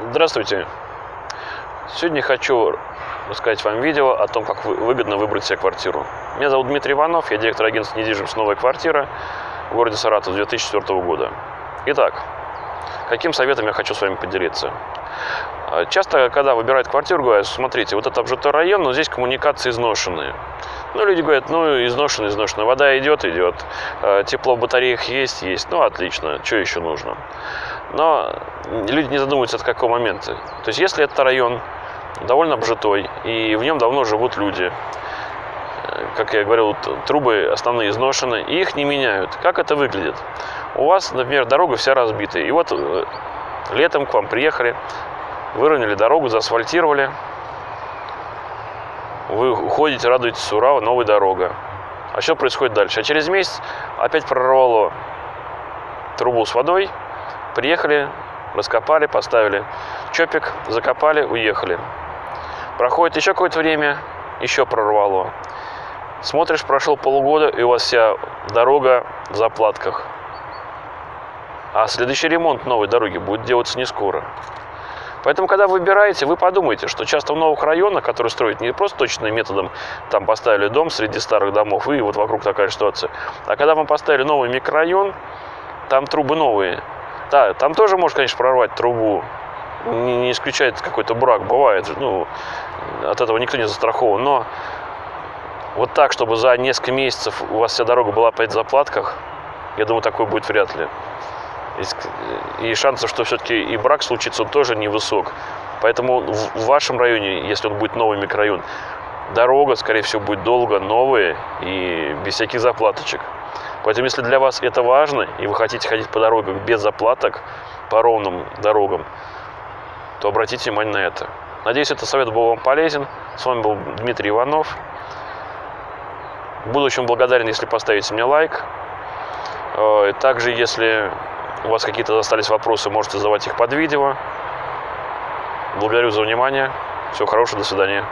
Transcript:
Здравствуйте! Сегодня хочу рассказать вам видео о том, как выгодно выбрать себе квартиру. Меня зовут Дмитрий Иванов, я директор агентства недвижимость «Новая квартира» в городе Саратов с 2004 года. Итак, каким советом я хочу с вами поделиться? А, часто, когда выбирают квартиру, говорят, смотрите, вот это обжитой район, но здесь коммуникации изношенные. Ну, люди говорят, ну, изношенная, изношенная. Вода идет, идет. А, тепло в батареях есть, есть. Ну, отлично. Что еще нужно? Но люди не задумываются, от какого момента. То есть, если это район довольно обжитой, и в нем давно живут люди, э, как я говорил, трубы основные изношены, и их не меняют. Как это выглядит? У вас, например, дорога вся разбита, и вот э, летом к вам приехали, выровняли дорогу, заасфальтировали, вы уходите, радуетесь, ура, новая дорога. А что происходит дальше? А через месяц опять прорвало трубу с водой, приехали, раскопали, поставили чопик, закопали, уехали. Проходит еще какое-то время, еще прорвало. Смотришь, прошел полгода, и у вас вся дорога в заплатках. А следующий ремонт новой дороги будет делаться не скоро. Поэтому, когда выбираете, вы подумайте, что часто в новых районах, которые строят не просто точным методом, там поставили дом среди старых домов, и вот вокруг такая ситуация, а когда вам поставили новый микрорайон, там трубы новые. Да, там тоже может, конечно, прорвать трубу, не, не исключает какой-то брак, бывает, ну, от этого никто не застрахован, но вот так, чтобы за несколько месяцев у вас вся дорога была опять в заплатках, я думаю, такое будет вряд ли. И шансов, что все-таки и брак случится, он тоже невысок. Поэтому в вашем районе, если он будет новый микрорайон, дорога, скорее всего, будет долго, новая и без всяких заплаточек. Поэтому, если для вас это важно, и вы хотите ходить по дорогам без заплаток, по ровным дорогам, то обратите внимание на это. Надеюсь, этот совет был вам полезен. С вами был Дмитрий Иванов. Буду очень благодарен, если поставите мне лайк. Э, также, если у вас какие-то остались вопросы, можете задавать их под видео. Благодарю за внимание. Всего хорошего, до свидания.